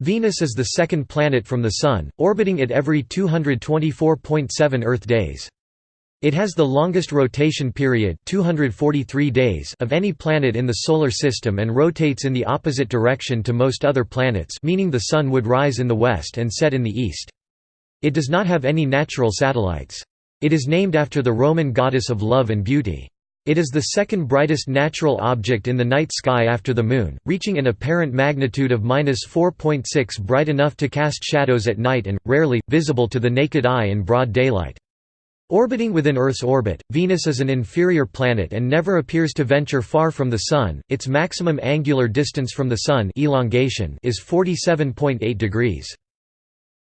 Venus is the second planet from the Sun, orbiting it every 224.7 Earth days. It has the longest rotation period 243 days of any planet in the Solar System and rotates in the opposite direction to most other planets meaning the Sun would rise in the west and set in the east. It does not have any natural satellites. It is named after the Roman goddess of love and beauty. It is the second brightest natural object in the night sky after the Moon, reaching an apparent magnitude of 4.6 bright enough to cast shadows at night and, rarely, visible to the naked eye in broad daylight. Orbiting within Earth's orbit, Venus is an inferior planet and never appears to venture far from the Sun. Its maximum angular distance from the Sun elongation is 47.8 degrees.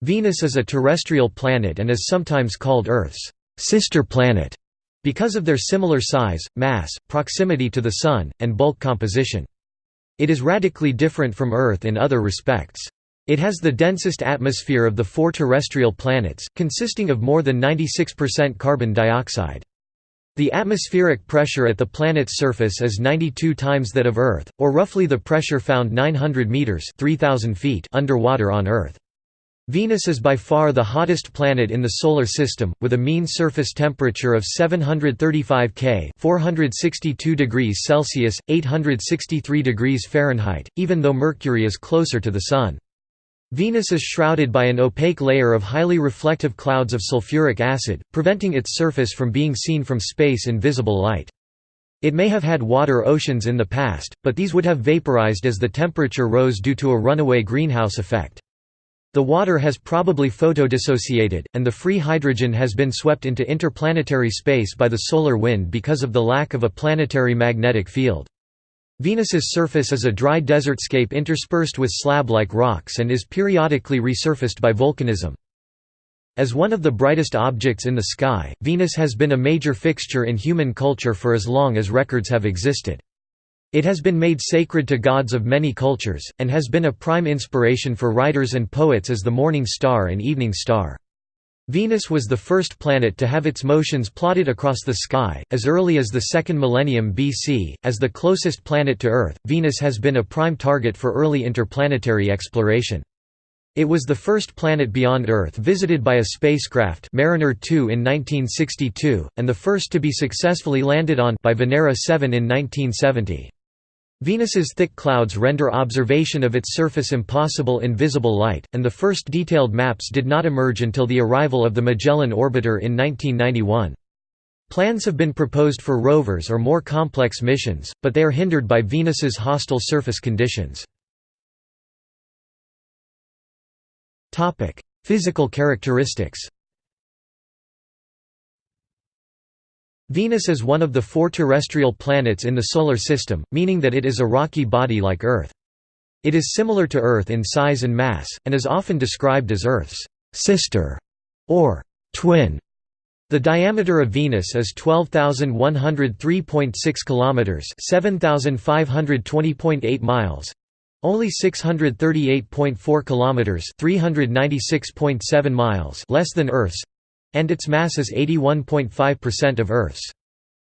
Venus is a terrestrial planet and is sometimes called Earth's sister planet because of their similar size, mass, proximity to the Sun, and bulk composition. It is radically different from Earth in other respects. It has the densest atmosphere of the four terrestrial planets, consisting of more than 96% carbon dioxide. The atmospheric pressure at the planet's surface is 92 times that of Earth, or roughly the pressure found 900 meters (3000 feet) underwater on Earth. Venus is by far the hottest planet in the Solar System, with a mean surface temperature of 735 K 462 degrees Celsius, 863 degrees Fahrenheit, even though Mercury is closer to the Sun. Venus is shrouded by an opaque layer of highly reflective clouds of sulfuric acid, preventing its surface from being seen from space in visible light. It may have had water oceans in the past, but these would have vaporized as the temperature rose due to a runaway greenhouse effect. The water has probably photodissociated, and the free hydrogen has been swept into interplanetary space by the solar wind because of the lack of a planetary magnetic field. Venus's surface is a dry desertscape interspersed with slab-like rocks and is periodically resurfaced by volcanism. As one of the brightest objects in the sky, Venus has been a major fixture in human culture for as long as records have existed. It has been made sacred to gods of many cultures, and has been a prime inspiration for writers and poets as the morning star and evening star. Venus was the first planet to have its motions plotted across the sky, as early as the second millennium BC. As the closest planet to Earth, Venus has been a prime target for early interplanetary exploration. It was the first planet beyond Earth visited by a spacecraft Mariner 2 in 1962, and the first to be successfully landed on by Venera 7 in 1970. Venus's thick clouds render observation of its surface impossible in visible light, and the first detailed maps did not emerge until the arrival of the Magellan orbiter in 1991. Plans have been proposed for rovers or more complex missions, but they are hindered by Venus's hostile surface conditions. Physical characteristics Venus is one of the four terrestrial planets in the Solar System, meaning that it is a rocky body like Earth. It is similar to Earth in size and mass, and is often described as Earth's «sister» or «twin». The diameter of Venus is 12,103.6 kilometers, 7,520.8 miles. Only 638.4 kilometers, 396.7 miles less than Earth's, and its mass is 81.5% of Earth's.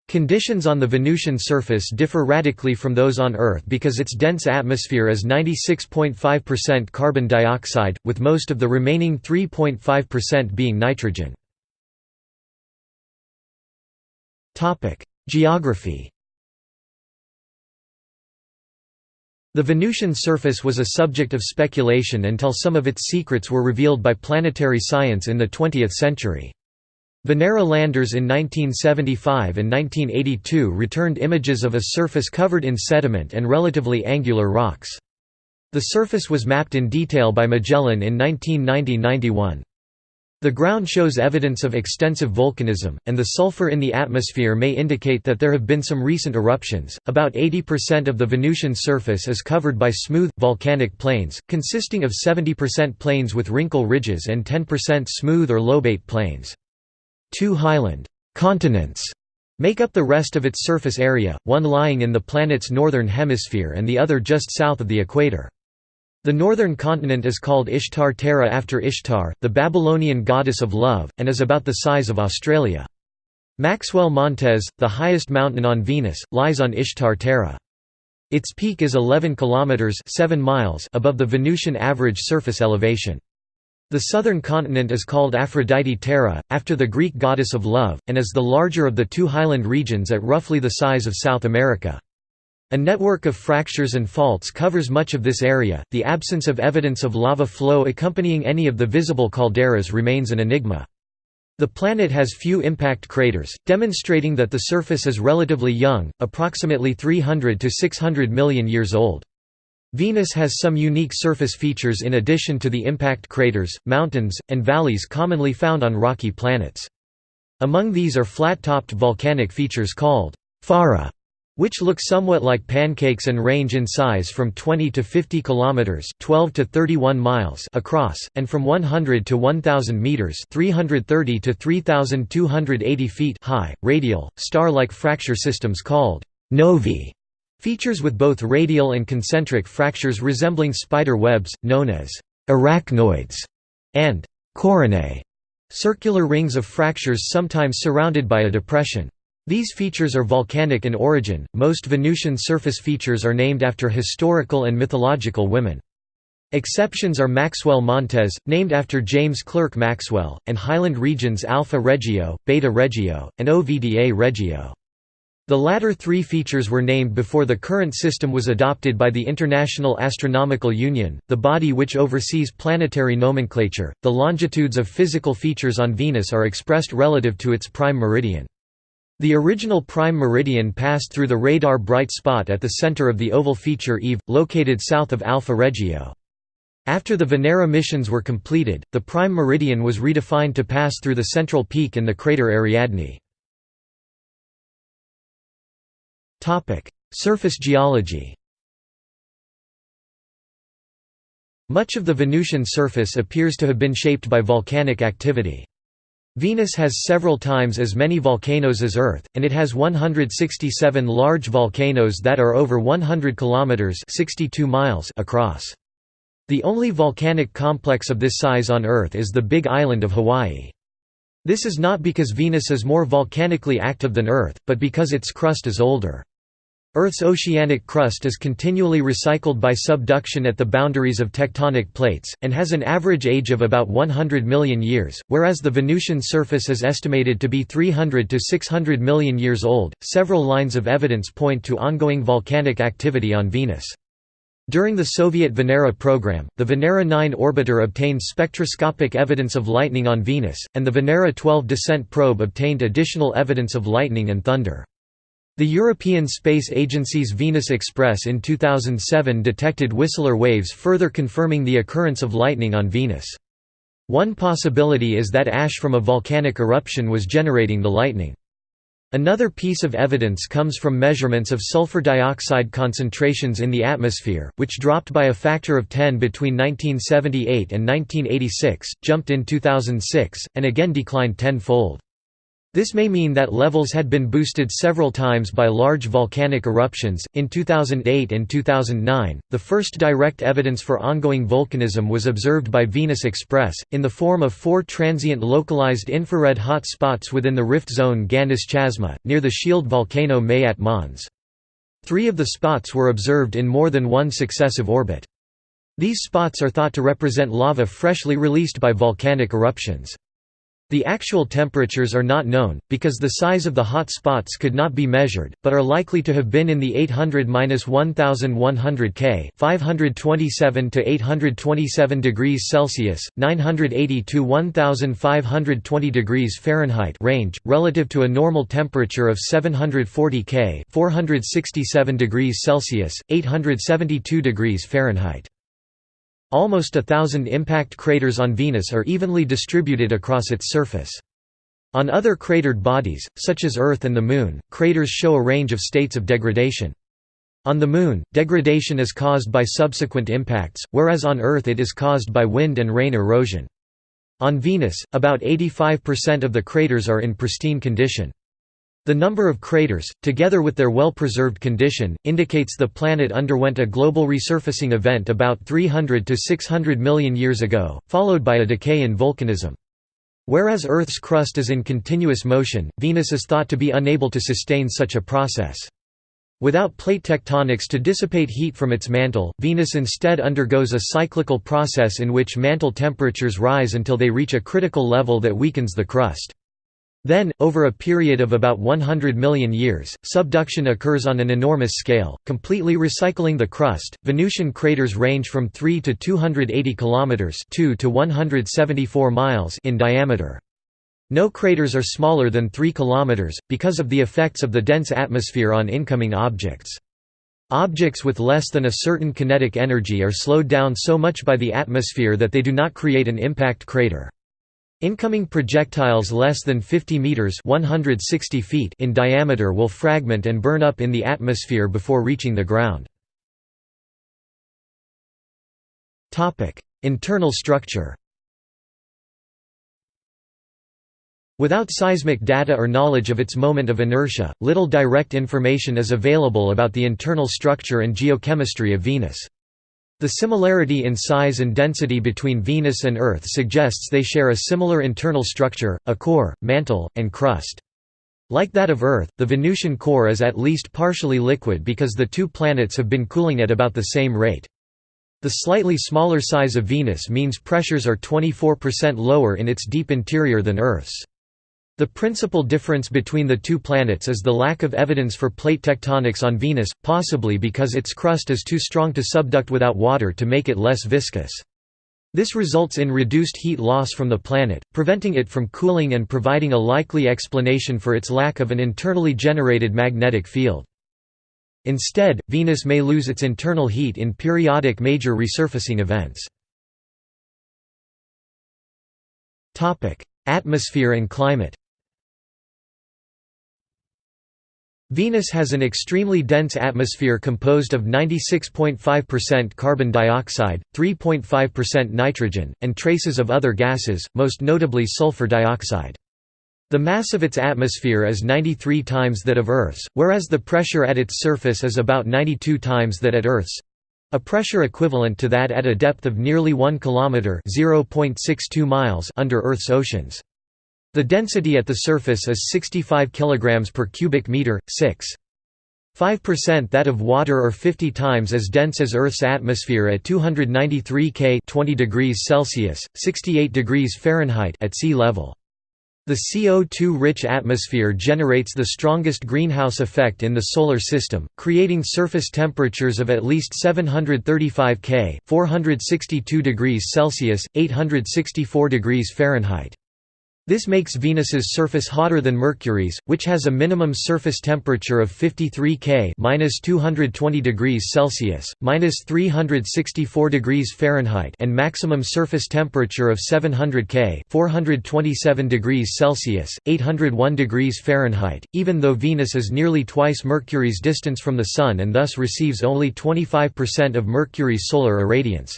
Conditions on the Venusian surface differ radically from those on Earth because its dense atmosphere is 96.5% carbon dioxide, with most of the remaining 3.5% being nitrogen. Geography The Venusian surface was a subject of speculation until some of its secrets were revealed by planetary science in the 20th century. Venera landers in 1975 and 1982 returned images of a surface covered in sediment and relatively angular rocks. The surface was mapped in detail by Magellan in 1990–91. The ground shows evidence of extensive volcanism, and the sulfur in the atmosphere may indicate that there have been some recent eruptions. About 80% of the Venusian surface is covered by smooth, volcanic plains, consisting of 70% plains with wrinkle ridges and 10% smooth or lobate plains. Two highland continents make up the rest of its surface area, one lying in the planet's northern hemisphere and the other just south of the equator. The northern continent is called Ishtar Terra after Ishtar, the Babylonian goddess of love, and is about the size of Australia. Maxwell Montes, the highest mountain on Venus, lies on Ishtar Terra. Its peak is 11 kilometers 7 miles above the Venusian average surface elevation. The southern continent is called Aphrodite Terra, after the Greek goddess of love, and is the larger of the two highland regions at roughly the size of South America. A network of fractures and faults covers much of this area. The absence of evidence of lava flow accompanying any of the visible calderas remains an enigma. The planet has few impact craters, demonstrating that the surface is relatively young, approximately 300 to 600 million years old. Venus has some unique surface features in addition to the impact craters, mountains, and valleys commonly found on rocky planets. Among these are flat-topped volcanic features called farra, which look somewhat like pancakes and range in size from 20 to 50 kilometers, 12 to 31 miles across, and from 100 to 1000 meters, 330 to 3280 feet high. Radial, star-like fracture systems called novae Features with both radial and concentric fractures resembling spider webs, known as arachnoids, and coronae, circular rings of fractures sometimes surrounded by a depression. These features are volcanic in origin. Most Venusian surface features are named after historical and mythological women. Exceptions are Maxwell Montes, named after James Clerk Maxwell, and highland regions Alpha Regio, Beta Regio, and Ovda Regio. The latter three features were named before the current system was adopted by the International Astronomical Union, the body which oversees planetary nomenclature. The longitudes of physical features on Venus are expressed relative to its prime meridian. The original prime meridian passed through the radar bright spot at the center of the oval feature Eve, located south of Alpha Regio. After the Venera missions were completed, the prime meridian was redefined to pass through the central peak in the crater Ariadne. Surface geology. Much of the Venusian surface appears to have been shaped by volcanic activity. Venus has several times as many volcanoes as Earth, and it has 167 large volcanoes that are over 100 kilometers (62 miles) across. The only volcanic complex of this size on Earth is the Big Island of Hawaii. This is not because Venus is more volcanically active than Earth, but because its crust is older. Earth's oceanic crust is continually recycled by subduction at the boundaries of tectonic plates, and has an average age of about 100 million years, whereas the Venusian surface is estimated to be 300 to 600 million years old. Several lines of evidence point to ongoing volcanic activity on Venus. During the Soviet Venera program, the Venera 9 orbiter obtained spectroscopic evidence of lightning on Venus, and the Venera 12 descent probe obtained additional evidence of lightning and thunder. The European Space Agency's Venus Express in 2007 detected Whistler waves further confirming the occurrence of lightning on Venus. One possibility is that ash from a volcanic eruption was generating the lightning. Another piece of evidence comes from measurements of sulfur dioxide concentrations in the atmosphere, which dropped by a factor of 10 between 1978 and 1986, jumped in 2006, and again declined tenfold. This may mean that levels had been boosted several times by large volcanic eruptions. In 2008 and 2009, the first direct evidence for ongoing volcanism was observed by Venus Express, in the form of four transient localized infrared hot spots within the rift zone Ganis Chasma, near the shield volcano Maat Mons. Three of the spots were observed in more than one successive orbit. These spots are thought to represent lava freshly released by volcanic eruptions. The actual temperatures are not known, because the size of the hot spots could not be measured, but are likely to have been in the 800–1100 K 527 to 827 degrees Celsius, 980 to 1520 degrees Fahrenheit range, relative to a normal temperature of 740 K 467 degrees Celsius, 872 degrees Fahrenheit. Almost a thousand impact craters on Venus are evenly distributed across its surface. On other cratered bodies, such as Earth and the Moon, craters show a range of states of degradation. On the Moon, degradation is caused by subsequent impacts, whereas on Earth it is caused by wind and rain erosion. On Venus, about 85% of the craters are in pristine condition. The number of craters, together with their well-preserved condition, indicates the planet underwent a global resurfacing event about 300 to 600 million years ago, followed by a decay in volcanism. Whereas Earth's crust is in continuous motion, Venus is thought to be unable to sustain such a process. Without plate tectonics to dissipate heat from its mantle, Venus instead undergoes a cyclical process in which mantle temperatures rise until they reach a critical level that weakens the crust. Then, over a period of about 100 million years, subduction occurs on an enormous scale, completely recycling the crust. Venusian craters range from 3 to 280 kilometers (2 to 174 miles) in diameter. No craters are smaller than 3 km, because of the effects of the dense atmosphere on incoming objects. Objects with less than a certain kinetic energy are slowed down so much by the atmosphere that they do not create an impact crater. Incoming projectiles less than 50 meters (160 feet) in diameter will fragment and burn up in the atmosphere before reaching the ground. Topic: Internal structure. Without seismic data or knowledge of its moment of inertia, little direct information is available about the internal structure and geochemistry of Venus. The similarity in size and density between Venus and Earth suggests they share a similar internal structure, a core, mantle, and crust. Like that of Earth, the Venusian core is at least partially liquid because the two planets have been cooling at about the same rate. The slightly smaller size of Venus means pressures are 24% lower in its deep interior than Earth's. The principal difference between the two planets is the lack of evidence for plate tectonics on Venus, possibly because its crust is too strong to subduct without water to make it less viscous. This results in reduced heat loss from the planet, preventing it from cooling and providing a likely explanation for its lack of an internally generated magnetic field. Instead, Venus may lose its internal heat in periodic major resurfacing events. Atmosphere and climate Venus has an extremely dense atmosphere composed of 96.5% carbon dioxide, 3.5% nitrogen, and traces of other gases, most notably sulfur dioxide. The mass of its atmosphere is 93 times that of Earth's, whereas the pressure at its surface is about 92 times that at Earth's—a pressure equivalent to that at a depth of nearly 1 km (0.62 miles) under Earth's oceans. The density at the surface is 65 kg per cubic meter, 6. 5% that of water or 50 times as dense as Earth's atmosphere at 293 K 20 degrees Celsius, 68 degrees Fahrenheit at sea level. The CO2-rich atmosphere generates the strongest greenhouse effect in the Solar System, creating surface temperatures of at least 735 K 462 degrees Celsius, 864 degrees Fahrenheit. This makes Venus's surface hotter than Mercury's, which has a minimum surface temperature of 53 K (-220 degrees Celsius, (-364 degrees Fahrenheit) and maximum surface temperature of 700 K (427 degrees Celsius, 801 degrees Fahrenheit). Even though Venus is nearly twice Mercury's distance from the Sun and thus receives only 25% of Mercury's solar irradiance.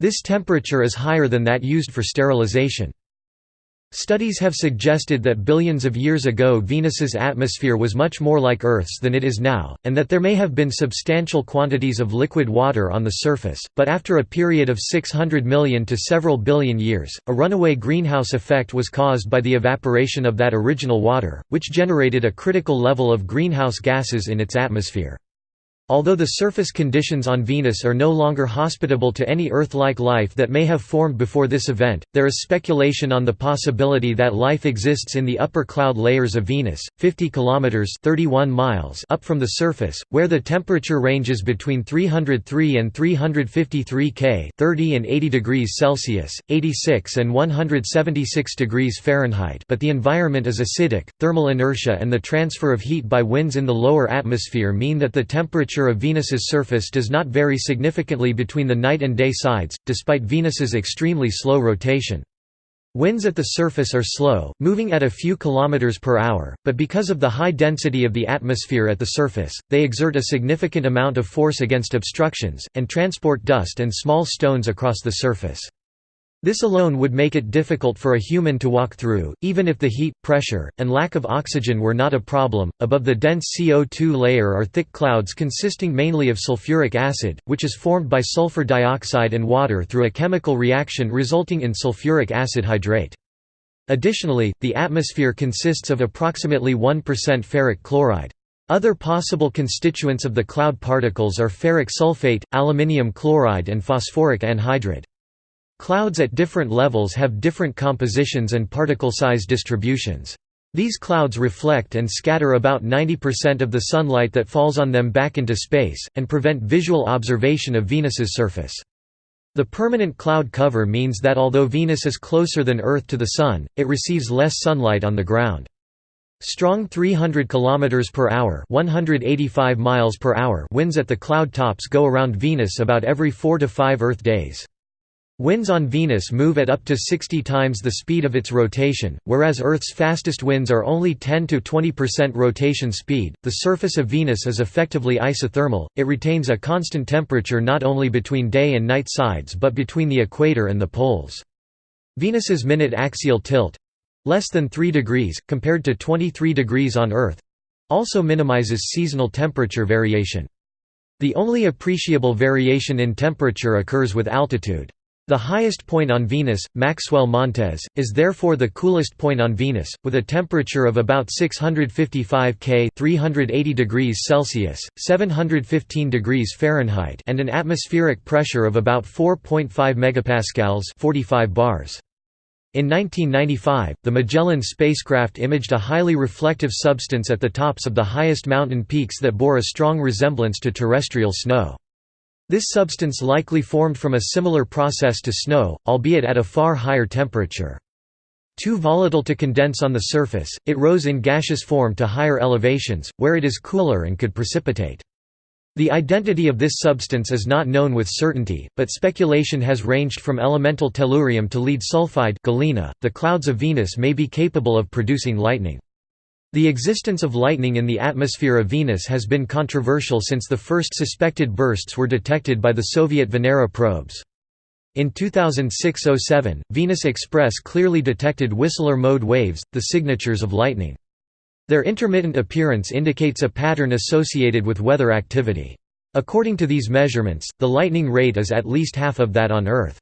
This temperature is higher than that used for sterilization. Studies have suggested that billions of years ago Venus's atmosphere was much more like Earth's than it is now, and that there may have been substantial quantities of liquid water on the surface, but after a period of 600 million to several billion years, a runaway greenhouse effect was caused by the evaporation of that original water, which generated a critical level of greenhouse gases in its atmosphere. Although the surface conditions on Venus are no longer hospitable to any Earth-like life that may have formed before this event, there is speculation on the possibility that life exists in the upper cloud layers of Venus, 50 kilometers (31 miles) up from the surface, where the temperature ranges between 303 and 353 K (30 and 80 degrees Celsius, 86 and 176 degrees Fahrenheit), but the environment is acidic. Thermal inertia and the transfer of heat by winds in the lower atmosphere mean that the temperature temperature of Venus's surface does not vary significantly between the night and day sides, despite Venus's extremely slow rotation. Winds at the surface are slow, moving at a few kilometers per hour, but because of the high density of the atmosphere at the surface, they exert a significant amount of force against obstructions, and transport dust and small stones across the surface. This alone would make it difficult for a human to walk through, even if the heat, pressure, and lack of oxygen were not a problem. Above the dense CO2 layer are thick clouds consisting mainly of sulfuric acid, which is formed by sulfur dioxide and water through a chemical reaction resulting in sulfuric acid hydrate. Additionally, the atmosphere consists of approximately 1% ferric chloride. Other possible constituents of the cloud particles are ferric sulfate, aluminium chloride and phosphoric anhydride. Clouds at different levels have different compositions and particle size distributions. These clouds reflect and scatter about 90% of the sunlight that falls on them back into space, and prevent visual observation of Venus's surface. The permanent cloud cover means that although Venus is closer than Earth to the Sun, it receives less sunlight on the ground. Strong 300 km per hour, 185 miles per hour winds at the cloud tops go around Venus about every 4 to 5 Earth days. Winds on Venus move at up to 60 times the speed of its rotation, whereas Earth's fastest winds are only 10 to 20% rotation speed. The surface of Venus is effectively isothermal. It retains a constant temperature not only between day and night sides but between the equator and the poles. Venus's minute axial tilt less than 3 degrees, compared to 23 degrees on Earth also minimizes seasonal temperature variation. The only appreciable variation in temperature occurs with altitude. The highest point on Venus, Maxwell Montes, is therefore the coolest point on Venus, with a temperature of about 655 K 380 degrees Celsius, 715 degrees Fahrenheit and an atmospheric pressure of about 4.5 megapascals 45 bars. In 1995, the Magellan spacecraft imaged a highly reflective substance at the tops of the highest mountain peaks that bore a strong resemblance to terrestrial snow. This substance likely formed from a similar process to snow, albeit at a far higher temperature. Too volatile to condense on the surface, it rose in gaseous form to higher elevations, where it is cooler and could precipitate. The identity of this substance is not known with certainty, but speculation has ranged from elemental tellurium to lead sulfide galena. .The clouds of Venus may be capable of producing lightning. The existence of lightning in the atmosphere of Venus has been controversial since the first suspected bursts were detected by the Soviet Venera probes. In 2006–07, Venus Express clearly detected Whistler mode waves, the signatures of lightning. Their intermittent appearance indicates a pattern associated with weather activity. According to these measurements, the lightning rate is at least half of that on Earth.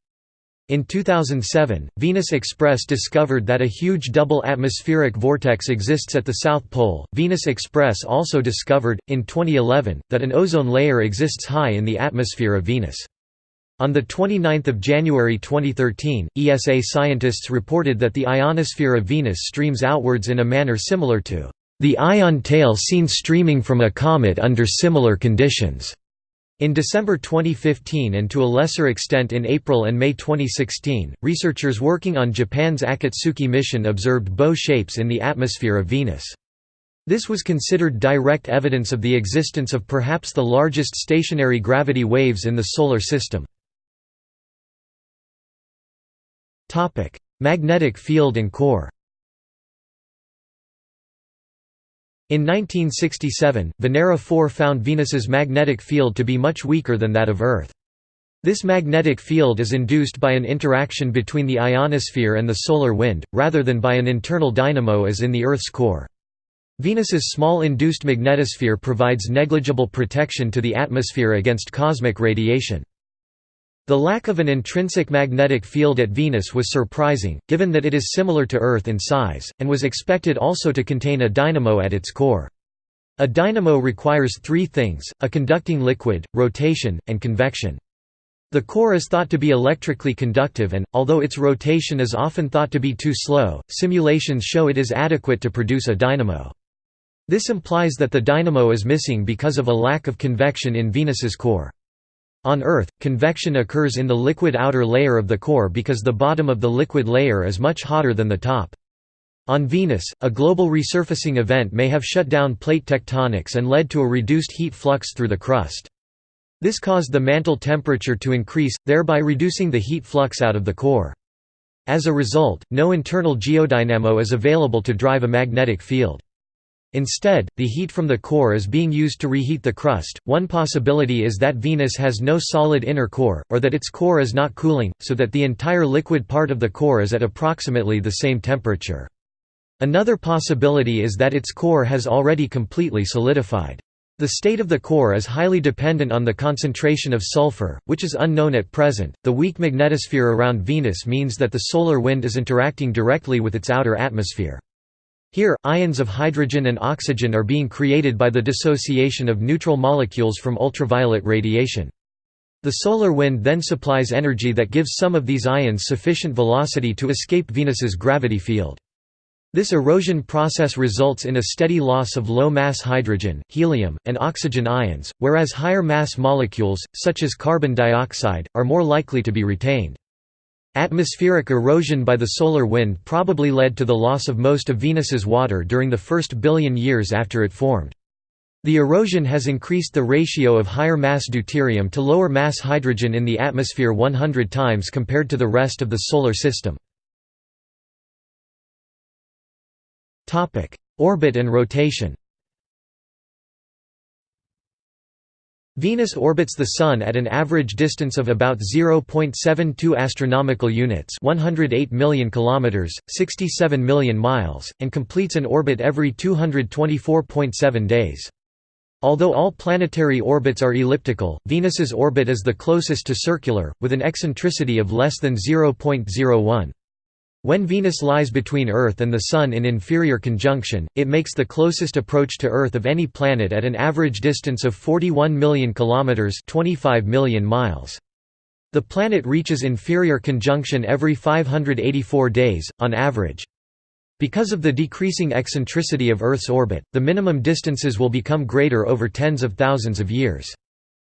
In 2007, Venus Express discovered that a huge double atmospheric vortex exists at the South Pole. Venus Express also discovered, in 2011, that an ozone layer exists high in the atmosphere of Venus. On 29 January 2013, ESA scientists reported that the ionosphere of Venus streams outwards in a manner similar to the ion tail seen streaming from a comet under similar conditions. In December 2015 and to a lesser extent in April and May 2016, researchers working on Japan's Akatsuki mission observed bow shapes in the atmosphere of Venus. This was considered direct evidence of the existence of perhaps the largest stationary gravity waves in the Solar System. Magnetic field and core In 1967, Venera 4 found Venus's magnetic field to be much weaker than that of Earth. This magnetic field is induced by an interaction between the ionosphere and the solar wind, rather than by an internal dynamo as in the Earth's core. Venus's small induced magnetosphere provides negligible protection to the atmosphere against cosmic radiation. The lack of an intrinsic magnetic field at Venus was surprising, given that it is similar to Earth in size, and was expected also to contain a dynamo at its core. A dynamo requires three things, a conducting liquid, rotation, and convection. The core is thought to be electrically conductive and, although its rotation is often thought to be too slow, simulations show it is adequate to produce a dynamo. This implies that the dynamo is missing because of a lack of convection in Venus's core. On Earth, convection occurs in the liquid outer layer of the core because the bottom of the liquid layer is much hotter than the top. On Venus, a global resurfacing event may have shut down plate tectonics and led to a reduced heat flux through the crust. This caused the mantle temperature to increase, thereby reducing the heat flux out of the core. As a result, no internal geodynamo is available to drive a magnetic field. Instead, the heat from the core is being used to reheat the crust. One possibility is that Venus has no solid inner core, or that its core is not cooling, so that the entire liquid part of the core is at approximately the same temperature. Another possibility is that its core has already completely solidified. The state of the core is highly dependent on the concentration of sulfur, which is unknown at present. The weak magnetosphere around Venus means that the solar wind is interacting directly with its outer atmosphere. Here, ions of hydrogen and oxygen are being created by the dissociation of neutral molecules from ultraviolet radiation. The solar wind then supplies energy that gives some of these ions sufficient velocity to escape Venus's gravity field. This erosion process results in a steady loss of low-mass hydrogen, helium, and oxygen ions, whereas higher-mass molecules, such as carbon dioxide, are more likely to be retained. Atmospheric erosion by the solar wind probably led to the loss of most of Venus's water during the first billion years after it formed. The erosion has increased the ratio of higher mass deuterium to lower mass hydrogen in the atmosphere 100 times compared to the rest of the Solar System. Orbit and rotation Venus orbits the Sun at an average distance of about 0.72 astronomical units, 108 million kilometers, 67 million miles, and completes an orbit every 224.7 days. Although all planetary orbits are elliptical, Venus's orbit is the closest to circular, with an eccentricity of less than 0.01. When Venus lies between Earth and the Sun in inferior conjunction, it makes the closest approach to Earth of any planet at an average distance of 41 million kilometers, 25 million miles. The planet reaches inferior conjunction every 584 days on average. Because of the decreasing eccentricity of Earth's orbit, the minimum distances will become greater over tens of thousands of years.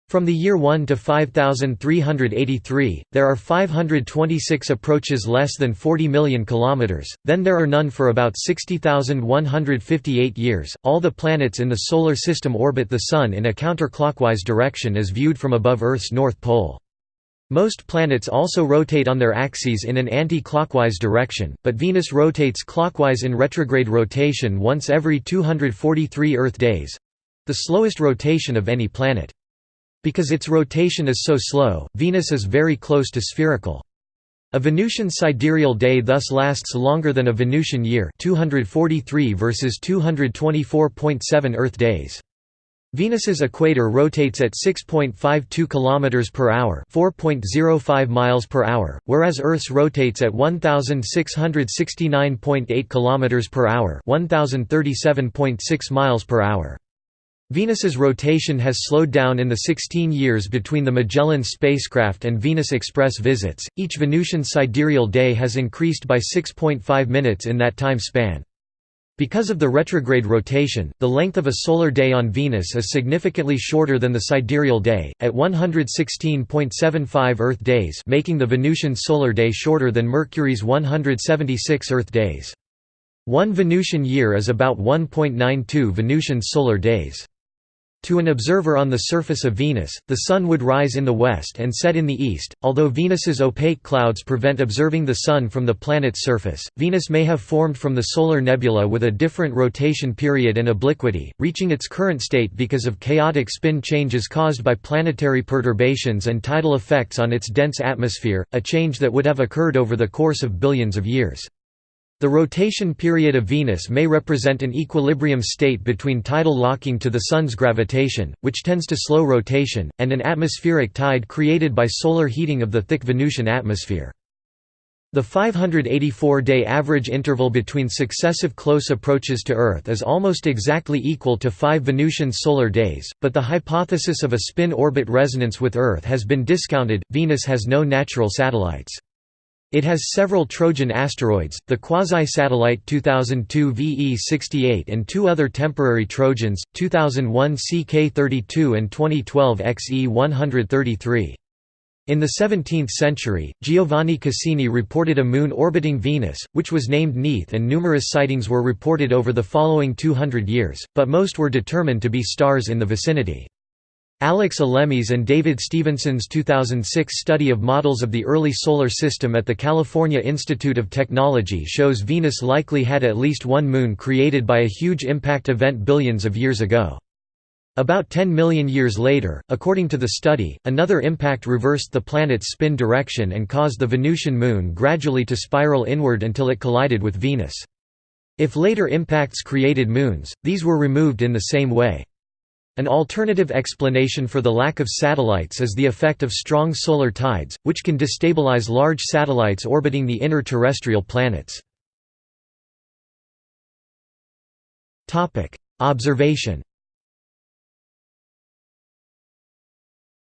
From the year 1 to 5383, there are 526 approaches less than 40 million kilometers, then there are none for about 60,158 years. All the planets in the solar system orbit the sun in a counterclockwise direction as viewed from above Earth's north pole. Most planets also rotate on their axes in an anti-clockwise direction, but Venus rotates clockwise in retrograde rotation once every 243 Earth days—the slowest rotation of any planet. Because its rotation is so slow, Venus is very close to spherical. A Venusian sidereal day thus lasts longer than a Venusian year 243 versus 224.7 Earth days. Venus's equator rotates at 6.52 km per hour, 4.05 miles per hour, whereas Earth's rotates at 1669.8 km per hour, 1037.6 miles per hour. Venus's rotation has slowed down in the 16 years between the Magellan spacecraft and Venus Express visits. Each Venusian sidereal day has increased by 6.5 minutes in that time span. Because of the retrograde rotation, the length of a solar day on Venus is significantly shorter than the sidereal day, at 116.75 Earth days making the Venusian solar day shorter than Mercury's 176 Earth days. One Venusian year is about 1.92 Venusian solar days. To an observer on the surface of Venus, the Sun would rise in the west and set in the east. Although Venus's opaque clouds prevent observing the Sun from the planet's surface, Venus may have formed from the solar nebula with a different rotation period and obliquity, reaching its current state because of chaotic spin changes caused by planetary perturbations and tidal effects on its dense atmosphere, a change that would have occurred over the course of billions of years. The rotation period of Venus may represent an equilibrium state between tidal locking to the Sun's gravitation, which tends to slow rotation, and an atmospheric tide created by solar heating of the thick Venusian atmosphere. The 584-day average interval between successive close approaches to Earth is almost exactly equal to five Venusian solar days, but the hypothesis of a spin-orbit resonance with Earth has been discounted. Venus has no natural satellites. It has several Trojan asteroids, the quasi-satellite 2002 VE68 and two other temporary Trojans, 2001 CK32 and 2012 XE133. In the 17th century, Giovanni Cassini reported a moon orbiting Venus, which was named Neith and numerous sightings were reported over the following 200 years, but most were determined to be stars in the vicinity. Alex Alemi's and David Stevenson's 2006 study of models of the early Solar System at the California Institute of Technology shows Venus likely had at least one moon created by a huge impact event billions of years ago. About 10 million years later, according to the study, another impact reversed the planet's spin direction and caused the Venusian moon gradually to spiral inward until it collided with Venus. If later impacts created moons, these were removed in the same way. An alternative explanation for the lack of satellites is the effect of strong solar tides, which can destabilize large satellites orbiting the inner terrestrial planets. Observation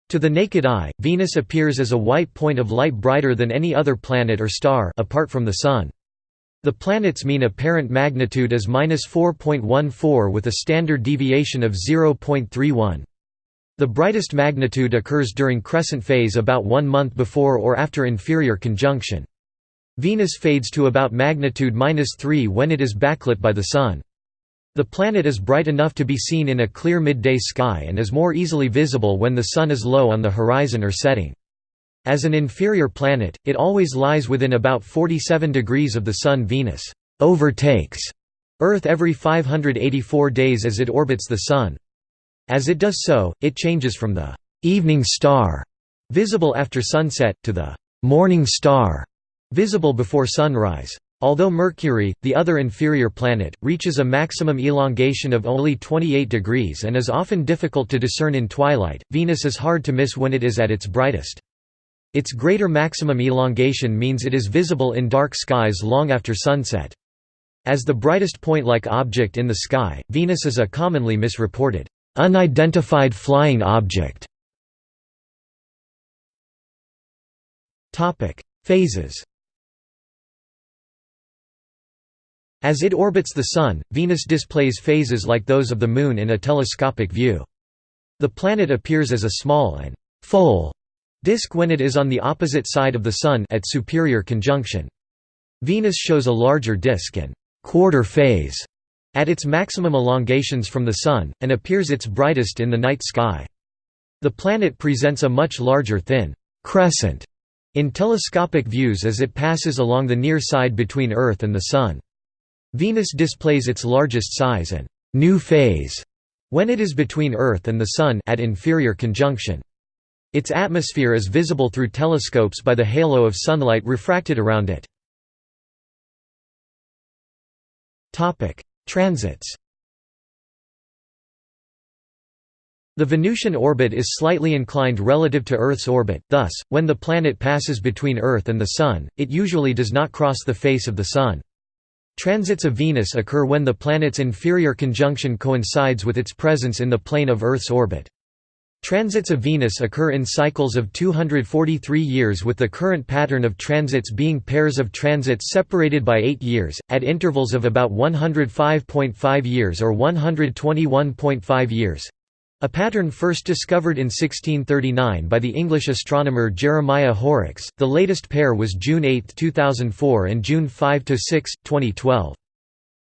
To the naked eye, Venus appears as a white point of light brighter than any other planet or star apart from the Sun. The planet's mean apparent magnitude is 4.14 with a standard deviation of 0.31. The brightest magnitude occurs during crescent phase about one month before or after inferior conjunction. Venus fades to about magnitude 3 when it is backlit by the Sun. The planet is bright enough to be seen in a clear midday sky and is more easily visible when the Sun is low on the horizon or setting. As an inferior planet, it always lies within about 47 degrees of the Sun Venus overtakes Earth every 584 days as it orbits the Sun. As it does so, it changes from the «evening star» visible after sunset, to the «morning star» visible before sunrise. Although Mercury, the other inferior planet, reaches a maximum elongation of only 28 degrees and is often difficult to discern in twilight, Venus is hard to miss when it is at its brightest. Its greater maximum elongation means it is visible in dark skies long after sunset. As the brightest point-like object in the sky, Venus is a commonly misreported, unidentified flying object. Phases As it orbits the Sun, Venus displays phases like those of the Moon in a telescopic view. The planet appears as a small and «full» disk when it is on the opposite side of the Sun at superior conjunction. Venus shows a larger disk and «quarter phase» at its maximum elongations from the Sun, and appears its brightest in the night sky. The planet presents a much larger thin «crescent» in telescopic views as it passes along the near side between Earth and the Sun. Venus displays its largest size and new phase when it is between Earth and the Sun at inferior conjunction. Its atmosphere is visible through telescopes by the halo of sunlight refracted around it. Transits The Venusian orbit is slightly inclined relative to Earth's orbit, thus, when the planet passes between Earth and the Sun, it usually does not cross the face of the Sun. Transits of Venus occur when the planet's inferior conjunction coincides with its presence in the plane of Earth's orbit. Transits of Venus occur in cycles of 243 years with the current pattern of transits being pairs of transits separated by 8 years, at intervals of about 105.5 years or 121.5 years. A pattern first discovered in 1639 by the English astronomer Jeremiah Horrocks, the latest pair was June 8, 2004 and June 5–6, 2012.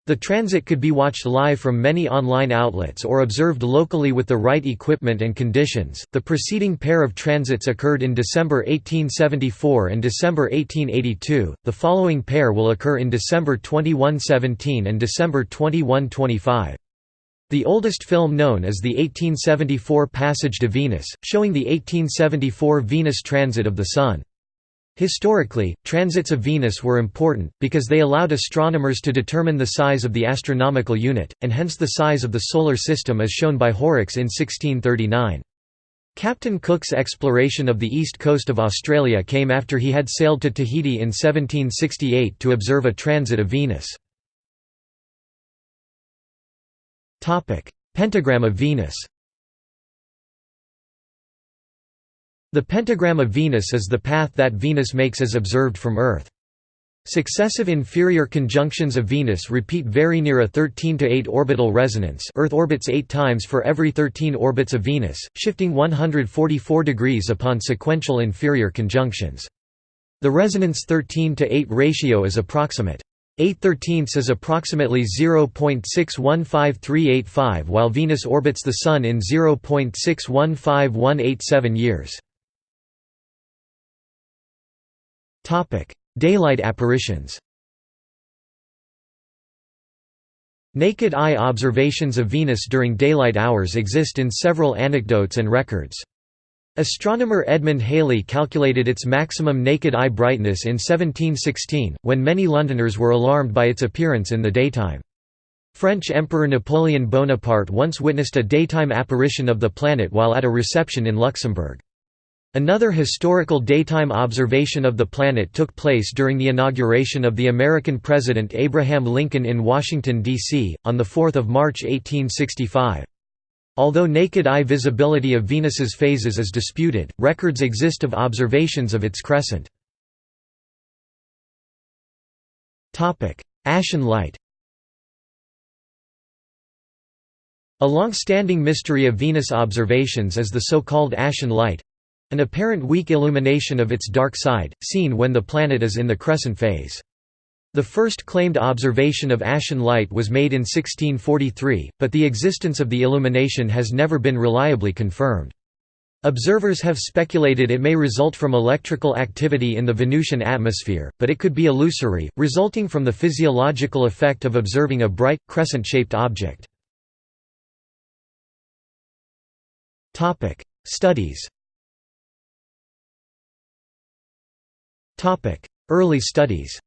The transit could be watched live from many online outlets or observed locally with the right equipment and conditions. The preceding pair of transits occurred in December 1874 and December 1882. The following pair will occur in December 2117 and December 2125. The oldest film known is the 1874 Passage to Venus, showing the 1874 Venus transit of the Sun. Historically, transits of Venus were important, because they allowed astronomers to determine the size of the astronomical unit, and hence the size of the Solar System as shown by Horrocks in 1639. Captain Cook's exploration of the east coast of Australia came after he had sailed to Tahiti in 1768 to observe a transit of Venus. Pentagram of Venus The pentagram of Venus is the path that Venus makes as observed from Earth. Successive inferior conjunctions of Venus repeat very near a 13 to 8 orbital resonance Earth orbits 8 times for every 13 orbits of Venus, shifting 144 degrees upon sequential inferior conjunctions. The resonance 13 to 8 ratio is approximate. 8 thirteenths is approximately 0.615385 while Venus orbits the Sun in 0.615187 years. Daylight apparitions Naked eye observations of Venus during daylight hours exist in several anecdotes and records. Astronomer Edmund Halley calculated its maximum naked eye brightness in 1716, when many Londoners were alarmed by its appearance in the daytime. French Emperor Napoleon Bonaparte once witnessed a daytime apparition of the planet while at a reception in Luxembourg. Another historical daytime observation of the planet took place during the inauguration of the American President Abraham Lincoln in Washington, D.C., on 4 March 1865. Although naked eye visibility of Venus's phases is disputed, records exist of observations of its crescent. Ashen light A long-standing mystery of Venus observations is the so-called ashen light, an apparent weak illumination of its dark side, seen when the planet is in the crescent phase. The first claimed observation of ashen light was made in 1643, but the existence of the illumination has never been reliably confirmed. Observers have speculated it may result from electrical activity in the Venusian atmosphere, but it could be illusory, resulting from the physiological effect of observing a bright, crescent-shaped object. Studies Early studies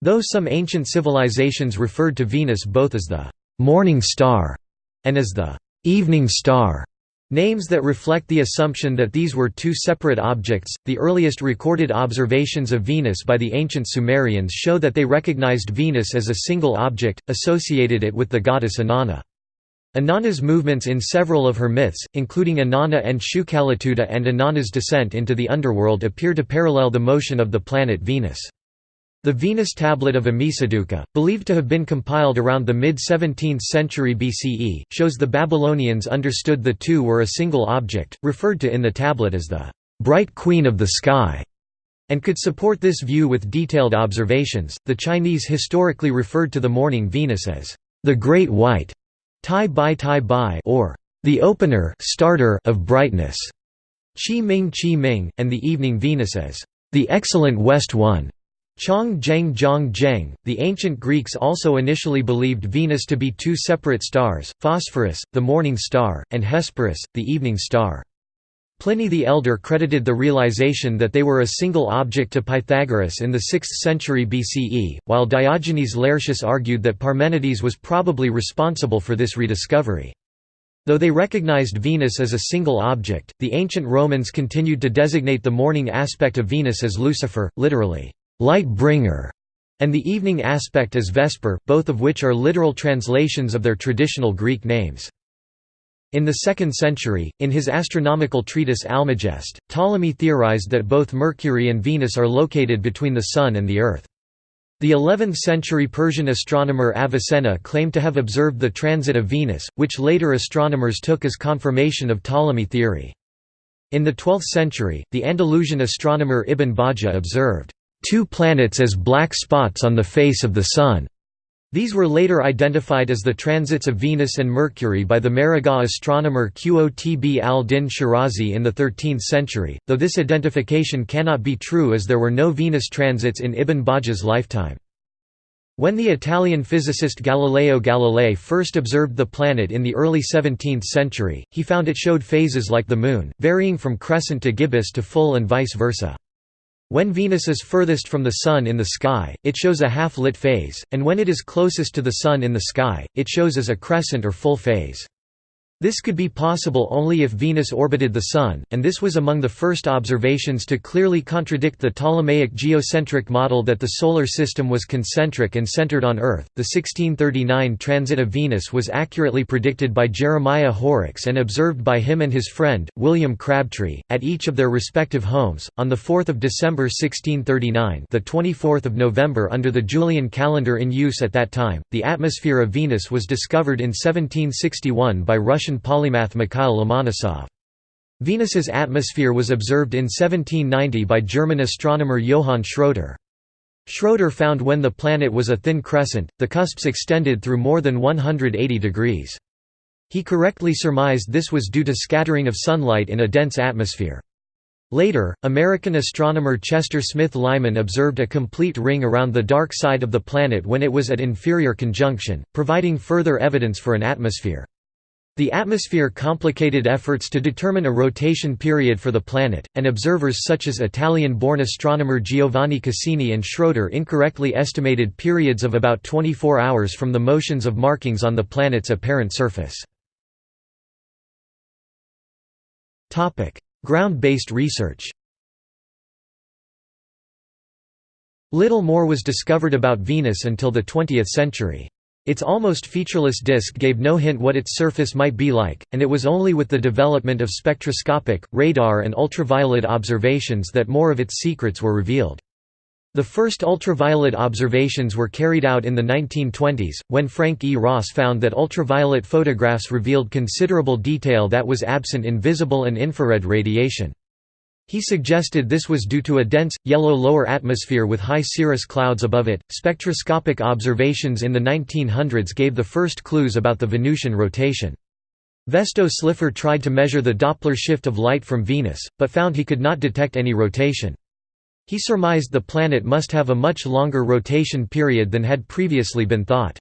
Though some ancient civilizations referred to Venus both as the «morning star» and as the «evening star», Names that reflect the assumption that these were two separate objects. The earliest recorded observations of Venus by the ancient Sumerians show that they recognized Venus as a single object, associated it with the goddess Inanna. Inanna's movements in several of her myths, including Inanna and Shukaletuda and Inanna's descent into the underworld appear to parallel the motion of the planet Venus. The Venus tablet of Ammisaduqa, believed to have been compiled around the mid-17th century BCE, shows the Babylonians understood the two were a single object, referred to in the tablet as the bright queen of the sky, and could support this view with detailed observations. The Chinese historically referred to the morning Venus as the Great White Tai Bai Tai Bai or the opener starter of brightness, Qi Ming Qi Ming, and the evening Venus as the excellent West One. Chong Zheng Zhong Zheng. The ancient Greeks also initially believed Venus to be two separate stars, Phosphorus, the morning star, and Hesperus, the evening star. Pliny the Elder credited the realization that they were a single object to Pythagoras in the 6th century BCE, while Diogenes Laertius argued that Parmenides was probably responsible for this rediscovery. Though they recognized Venus as a single object, the ancient Romans continued to designate the morning aspect of Venus as Lucifer, literally, light bringer, and the evening aspect as Vesper, both of which are literal translations of their traditional Greek names. In the 2nd century, in his astronomical treatise Almagest, Ptolemy theorized that both Mercury and Venus are located between the Sun and the Earth. The 11th-century Persian astronomer Avicenna claimed to have observed the transit of Venus, which later astronomers took as confirmation of Ptolemy theory. In the 12th century, the Andalusian astronomer Ibn Bajjah observed, two planets as black spots on the face of the Sun." These were later identified as the transits of Venus and Mercury by the Maragha astronomer Qotb al-Din Shirazi in the 13th century, though this identification cannot be true as there were no Venus transits in Ibn Bajjah's lifetime. When the Italian physicist Galileo Galilei first observed the planet in the early 17th century, he found it showed phases like the Moon, varying from crescent to gibbous to full and vice versa. When Venus is furthest from the Sun in the sky, it shows a half-lit phase, and when it is closest to the Sun in the sky, it shows as a crescent or full phase. This could be possible only if Venus orbited the Sun, and this was among the first observations to clearly contradict the Ptolemaic geocentric model that the Solar System was concentric and centered on Earth. The 1639 transit of Venus was accurately predicted by Jeremiah Horrocks and observed by him and his friend, William Crabtree, at each of their respective homes. On 4 December 1639, the 24th of November under the Julian calendar in use at that time, the atmosphere of Venus was discovered in 1761 by Russian Russian polymath Mikhail Lomonosov. Venus's atmosphere was observed in 1790 by German astronomer Johann Schröter. Schröter found when the planet was a thin crescent, the cusps extended through more than 180 degrees. He correctly surmised this was due to scattering of sunlight in a dense atmosphere. Later, American astronomer Chester Smith Lyman observed a complete ring around the dark side of the planet when it was at inferior conjunction, providing further evidence for an atmosphere. The atmosphere complicated efforts to determine a rotation period for the planet, and observers such as Italian-born astronomer Giovanni Cassini and Schröter incorrectly estimated periods of about 24 hours from the motions of markings on the planet's apparent surface. Ground-based research Little more was discovered about Venus until the 20th century. Its almost featureless disk gave no hint what its surface might be like, and it was only with the development of spectroscopic, radar and ultraviolet observations that more of its secrets were revealed. The first ultraviolet observations were carried out in the 1920s, when Frank E. Ross found that ultraviolet photographs revealed considerable detail that was absent in visible and infrared radiation. He suggested this was due to a dense, yellow lower atmosphere with high cirrus clouds above it. Spectroscopic observations in the 1900s gave the first clues about the Venusian rotation. Vesto Slipher tried to measure the Doppler shift of light from Venus, but found he could not detect any rotation. He surmised the planet must have a much longer rotation period than had previously been thought.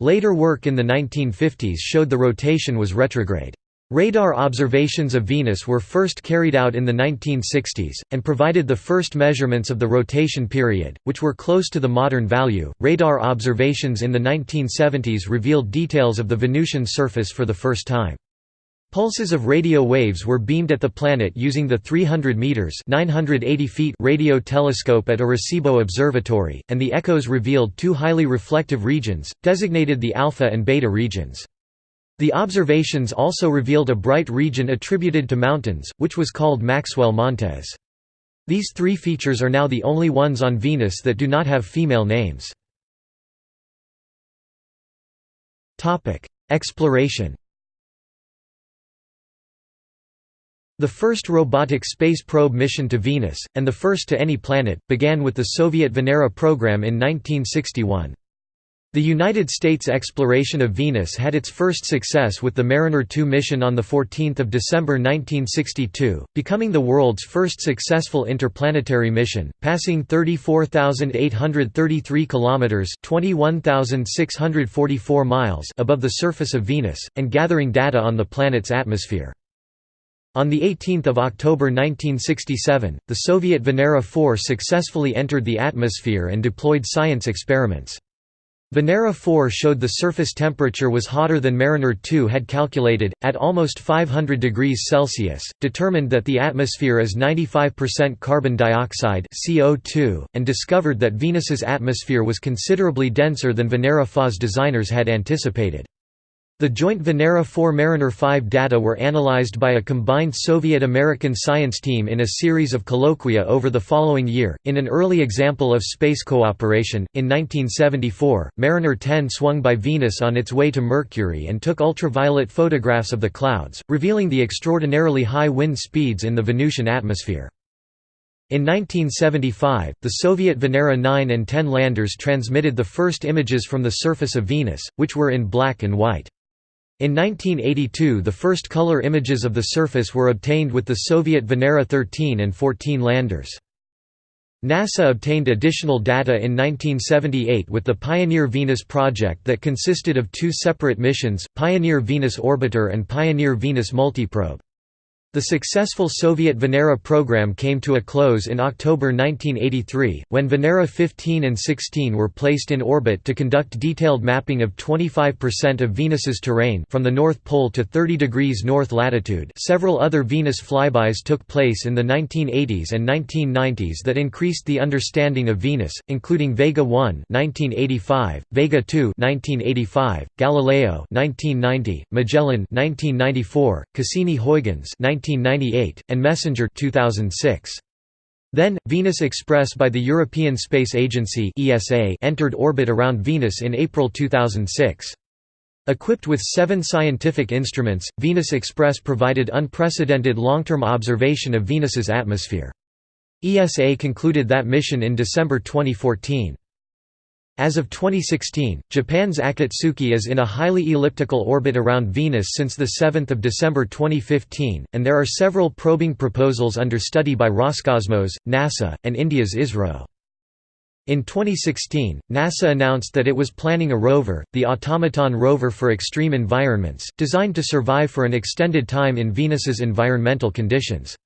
Later work in the 1950s showed the rotation was retrograde. Radar observations of Venus were first carried out in the 1960s, and provided the first measurements of the rotation period, which were close to the modern value. Radar observations in the 1970s revealed details of the Venusian surface for the first time. Pulses of radio waves were beamed at the planet using the 300 meters (980 feet) radio telescope at Arecibo Observatory, and the echoes revealed two highly reflective regions, designated the alpha and beta regions. The observations also revealed a bright region attributed to mountains, which was called Maxwell Montes. These three features are now the only ones on Venus that do not have female names. Exploration The first robotic space probe mission to Venus, and the first to any planet, began with the Soviet Venera program in 1961. The United States exploration of Venus had its first success with the Mariner 2 mission on 14 December 1962, becoming the world's first successful interplanetary mission, passing 34,833 kilometers (21,644 miles) above the surface of Venus and gathering data on the planet's atmosphere. On 18 October 1967, the Soviet Venera 4 successfully entered the atmosphere and deployed science experiments. Venera 4 showed the surface temperature was hotter than Mariner 2 had calculated, at almost 500 degrees Celsius, determined that the atmosphere is 95% carbon dioxide CO2, and discovered that Venus's atmosphere was considerably denser than Venera 4's designers had anticipated. The joint Venera 4 Mariner 5 data were analyzed by a combined Soviet-American science team in a series of colloquia over the following year. In an early example of space cooperation, in 1974, Mariner 10 swung by Venus on its way to Mercury and took ultraviolet photographs of the clouds, revealing the extraordinarily high wind speeds in the Venusian atmosphere. In 1975, the Soviet Venera 9 and 10 landers transmitted the first images from the surface of Venus, which were in black and white. In 1982 the first color images of the surface were obtained with the Soviet Venera 13 and 14 landers. NASA obtained additional data in 1978 with the Pioneer Venus project that consisted of two separate missions, Pioneer Venus Orbiter and Pioneer Venus Multiprobe. The successful Soviet Venera program came to a close in October 1983, when Venera 15 and 16 were placed in orbit to conduct detailed mapping of 25% of Venus's terrain from the North Pole to 30 degrees north latitude. Several other Venus flybys took place in the 1980s and 1990s that increased the understanding of Venus, including Vega 1 (1985), Vega 2 (1985), Galileo (1990), Magellan (1994), Cassini-Huygens 1998, and Messenger 2006. Then, Venus Express by the European Space Agency entered orbit around Venus in April 2006. Equipped with seven scientific instruments, Venus Express provided unprecedented long-term observation of Venus's atmosphere. ESA concluded that mission in December 2014. As of 2016, Japan's Akatsuki is in a highly elliptical orbit around Venus since 7 December 2015, and there are several probing proposals under study by Roscosmos, NASA, and India's ISRO. In 2016, NASA announced that it was planning a rover, the Automaton rover for extreme environments, designed to survive for an extended time in Venus's environmental conditions.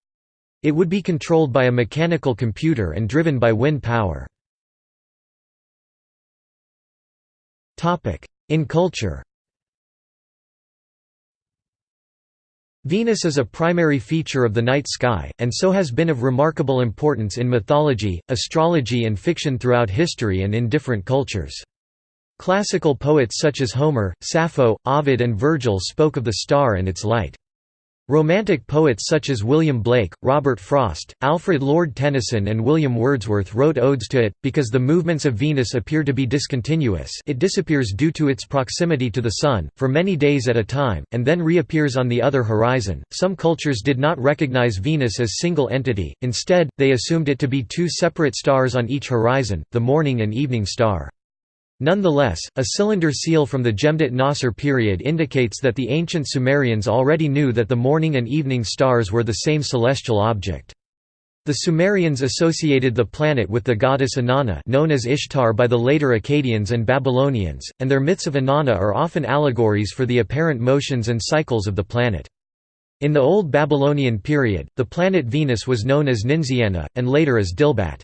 It would be controlled by a mechanical computer and driven by wind power. In culture Venus is a primary feature of the night sky, and so has been of remarkable importance in mythology, astrology and fiction throughout history and in different cultures. Classical poets such as Homer, Sappho, Ovid and Virgil spoke of the star and its light. Romantic poets such as William Blake, Robert Frost, Alfred Lord Tennyson and William Wordsworth wrote odes to it. Because the movements of Venus appear to be discontinuous it disappears due to its proximity to the Sun, for many days at a time, and then reappears on the other horizon. Some cultures did not recognize Venus as a single entity, instead, they assumed it to be two separate stars on each horizon, the morning and evening star. Nonetheless, a cylinder seal from the Jemdet Nasr period indicates that the ancient Sumerians already knew that the morning and evening stars were the same celestial object. The Sumerians associated the planet with the goddess Inanna known as Ishtar by the later Akkadians and Babylonians, and their myths of Inanna are often allegories for the apparent motions and cycles of the planet. In the Old Babylonian period, the planet Venus was known as Ninsi'anna, and later as Dilbat.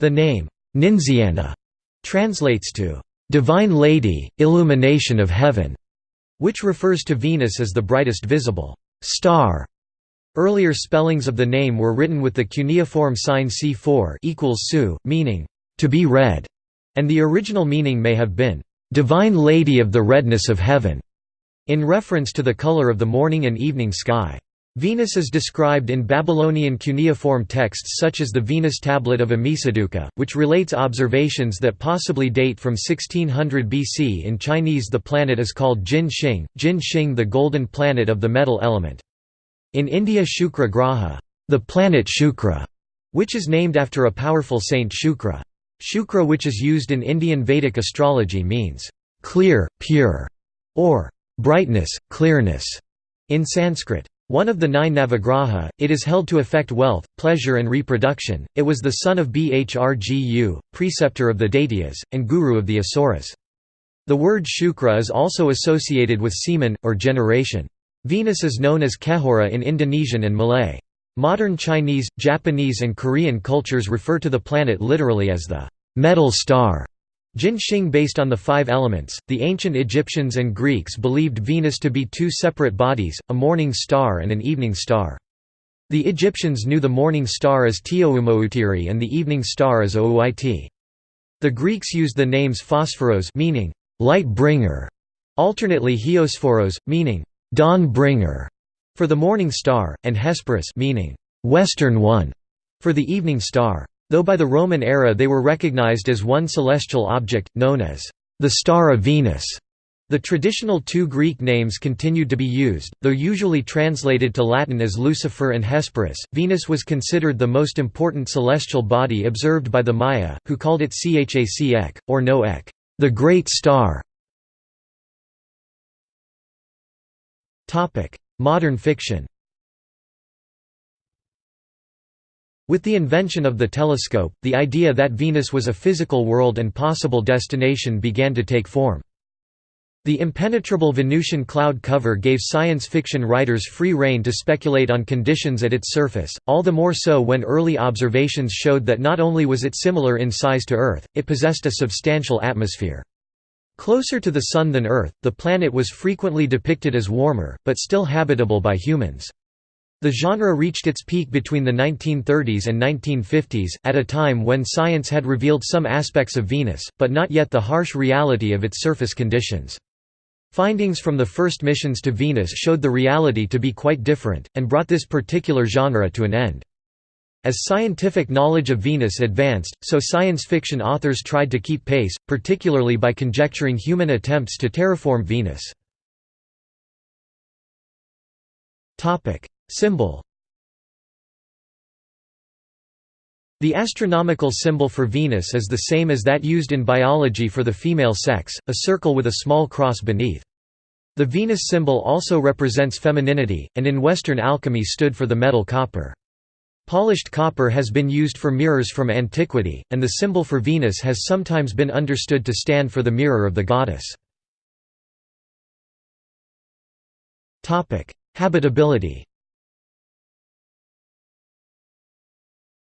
The name, Ninsi'anna, translates to "...divine lady, illumination of heaven", which refers to Venus as the brightest visible star. Earlier spellings of the name were written with the cuneiform sign C4 equals su, meaning, to be red, and the original meaning may have been, divine lady of the redness of heaven, in reference to the color of the morning and evening sky. Venus is described in Babylonian cuneiform texts such as the Venus tablet of Ammisaduqa, which relates observations that possibly date from 1600 BC. In Chinese, the planet is called Jin Xing, Jin Xing, the golden planet of the metal element. In India, Shukra Graha, the planet Shukra, which is named after a powerful saint Shukra. Shukra, which is used in Indian Vedic astrology, means clear, pure, or brightness, clearness in Sanskrit. One of the nine Navagraha, it is held to affect wealth, pleasure and reproduction. It was the son of Bhrgu, preceptor of the Daityas, and guru of the Asuras. The word Shukra is also associated with semen, or generation. Venus is known as Kehora in Indonesian and Malay. Modern Chinese, Japanese and Korean cultures refer to the planet literally as the metal star. Jin Xing based on the five elements, the ancient Egyptians and Greeks believed Venus to be two separate bodies, a morning star and an evening star. The Egyptians knew the morning star as Tioumoutiri and the evening star as Ouit. The Greeks used the names Phosphoros meaning light bringer, alternately Hierosphoros meaning dawn bringer for the morning star, and Hesperus meaning western one for the evening star. Though by the Roman era they were recognized as one celestial object, known as the Star of Venus. The traditional two Greek names continued to be used, though usually translated to Latin as Lucifer and Hesperus. Venus was considered the most important celestial body observed by the Maya, who called it Chak, or Noek, the Great Star. Modern fiction With the invention of the telescope, the idea that Venus was a physical world and possible destination began to take form. The impenetrable Venusian cloud cover gave science fiction writers free rein to speculate on conditions at its surface, all the more so when early observations showed that not only was it similar in size to Earth, it possessed a substantial atmosphere. Closer to the Sun than Earth, the planet was frequently depicted as warmer, but still habitable by humans. The genre reached its peak between the 1930s and 1950s, at a time when science had revealed some aspects of Venus, but not yet the harsh reality of its surface conditions. Findings from the first missions to Venus showed the reality to be quite different, and brought this particular genre to an end. As scientific knowledge of Venus advanced, so science fiction authors tried to keep pace, particularly by conjecturing human attempts to terraform Venus. Symbol The astronomical symbol for Venus is the same as that used in biology for the female sex, a circle with a small cross beneath. The Venus symbol also represents femininity, and in Western alchemy stood for the metal copper. Polished copper has been used for mirrors from antiquity, and the symbol for Venus has sometimes been understood to stand for the mirror of the goddess. Habitability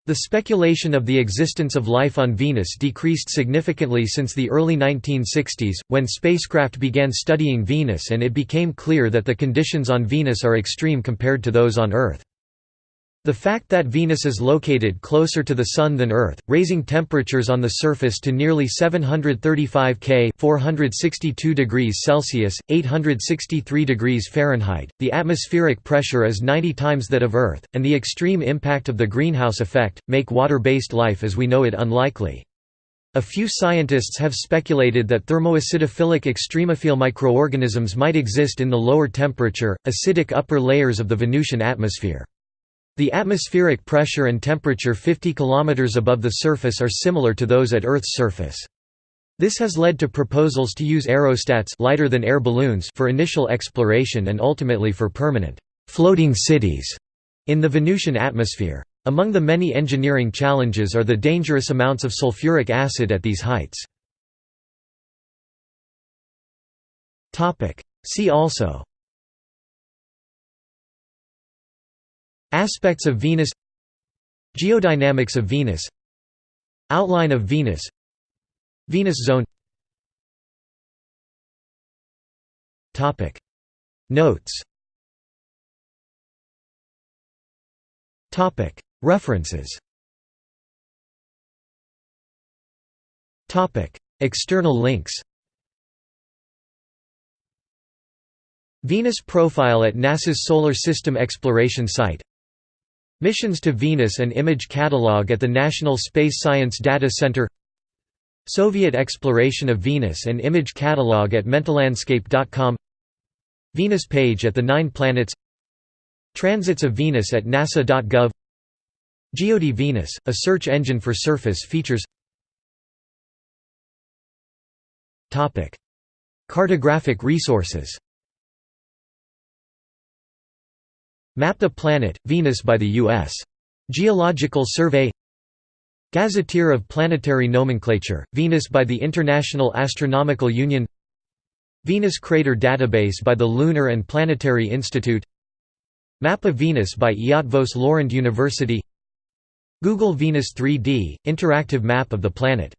The speculation of the existence of life on Venus decreased significantly since the early 1960s, when spacecraft began studying Venus and it became clear that the conditions on Venus are extreme compared to those on Earth. The fact that Venus is located closer to the Sun than Earth, raising temperatures on the surface to nearly 735 K 462 degrees Celsius, 863 degrees Fahrenheit, the atmospheric pressure is 90 times that of Earth, and the extreme impact of the greenhouse effect, make water-based life as we know it unlikely. A few scientists have speculated that thermoacidophilic extremophile microorganisms might exist in the lower temperature, acidic upper layers of the Venusian atmosphere. The atmospheric pressure and temperature 50 km above the surface are similar to those at Earth's surface. This has led to proposals to use aerostats lighter than air balloons for initial exploration and ultimately for permanent floating cities in the Venusian atmosphere. Among the many engineering challenges are the dangerous amounts of sulfuric acid at these heights. See also Aspects of Venus Geodynamics of Venus Outline of Venus Venus zone Notes References External links Venus profile at NASA's Solar System Exploration Site Missions to Venus and image catalog at the National Space Science Data Center. Soviet exploration of Venus and image catalog at mentalandscape.com Venus page at the Nine Planets. Transits of Venus at nasa.gov Geode Venus, a search engine for surface features. Cartographic resources Map the planet, Venus by the U.S. Geological Survey. Gazetteer of Planetary Nomenclature, Venus by the International Astronomical Union. Venus Crater Database by the Lunar and Planetary Institute. Map of Venus by Eötvös Loránd University. Google Venus 3D – interactive map of the planet